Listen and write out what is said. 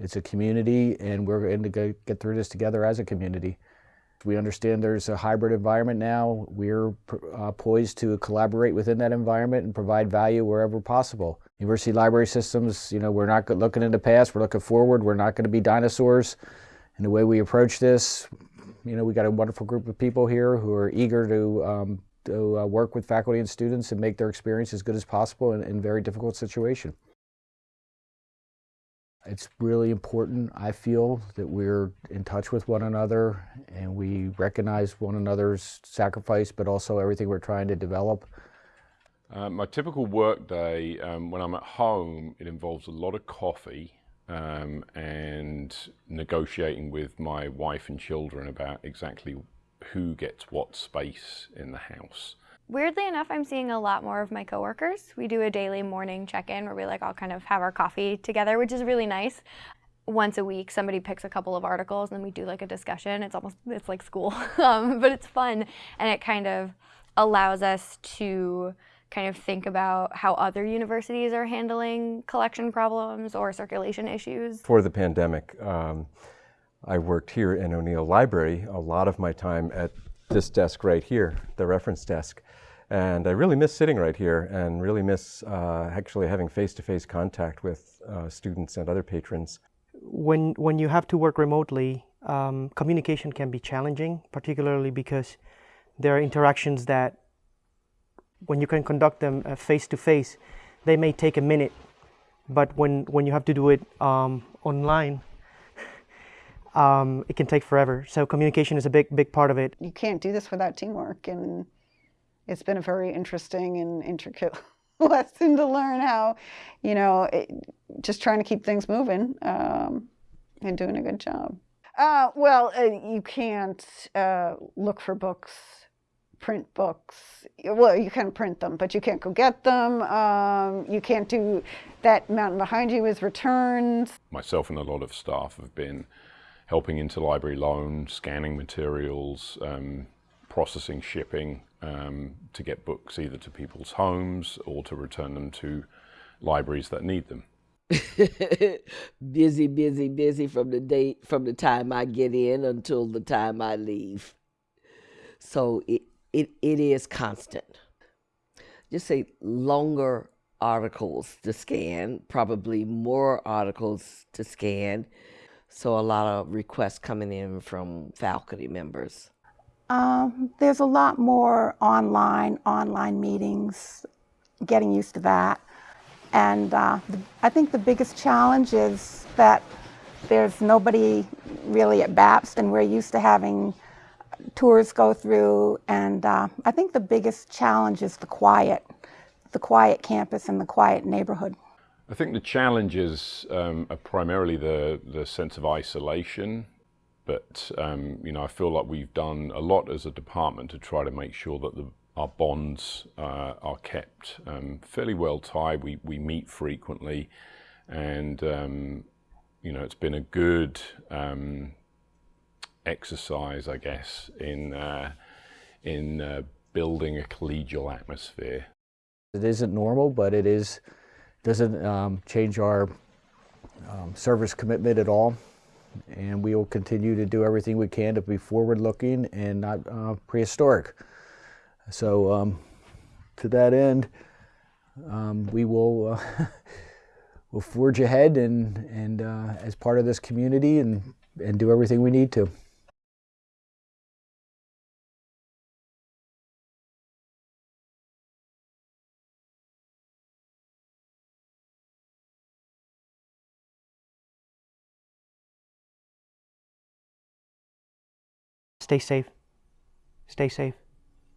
It's a community and we're going to get through this together as a community. We understand there's a hybrid environment now. We're uh, poised to collaborate within that environment and provide value wherever possible. University library systems, you know, we're not looking in the past, we're looking forward. We're not going to be dinosaurs. And the way we approach this, you know, we got a wonderful group of people here who are eager to, um, to uh, work with faculty and students and make their experience as good as possible in, in very difficult situation. It's really important, I feel, that we're in touch with one another and we recognize one another's sacrifice, but also everything we're trying to develop. Uh, my typical work day, um, when I'm at home, it involves a lot of coffee um, and negotiating with my wife and children about exactly who gets what space in the house. Weirdly enough, I'm seeing a lot more of my coworkers. We do a daily morning check-in where we like all kind of have our coffee together, which is really nice. Once a week, somebody picks a couple of articles and then we do like a discussion. It's almost, it's like school, um, but it's fun. And it kind of allows us to kind of think about how other universities are handling collection problems or circulation issues. For the pandemic, um, I worked here in O'Neill Library a lot of my time at this desk right here, the reference desk. And I really miss sitting right here and really miss uh, actually having face-to-face -face contact with uh, students and other patrons. When, when you have to work remotely, um, communication can be challenging, particularly because there are interactions that when you can conduct them uh, face-to-face, -face, they may take a minute. But when, when you have to do it um, online, um, it can take forever. So communication is a big, big part of it. You can't do this without teamwork. And it's been a very interesting and intricate lesson to learn how, you know, it, just trying to keep things moving um, and doing a good job. Uh, well, uh, you can't uh, look for books, print books. Well, you can print them, but you can't go get them. Um, you can't do that mountain behind you is returns. Myself and a lot of staff have been helping interlibrary loan, scanning materials, um, processing shipping um, to get books either to people's homes or to return them to libraries that need them. busy, busy, busy from the date from the time I get in until the time I leave. So it it, it is constant. Just say longer articles to scan, probably more articles to scan, so a lot of requests coming in from faculty members. Um, there's a lot more online, online meetings, getting used to that. And uh, I think the biggest challenge is that there's nobody really at Bapst, and we're used to having tours go through. And uh, I think the biggest challenge is the quiet, the quiet campus and the quiet neighborhood. I think the challenges um, are primarily the, the sense of isolation, but um, you know I feel like we've done a lot as a department to try to make sure that the, our bonds uh, are kept um, fairly well tied. We, we meet frequently and um, you know it's been a good um, exercise I guess in, uh, in uh, building a collegial atmosphere. It isn't normal but it is doesn't um, change our um, service commitment at all. And we will continue to do everything we can to be forward-looking and not uh, prehistoric. So um, to that end, um, we will uh, we'll forge ahead and, and uh, as part of this community and, and do everything we need to. Stay safe. Stay safe.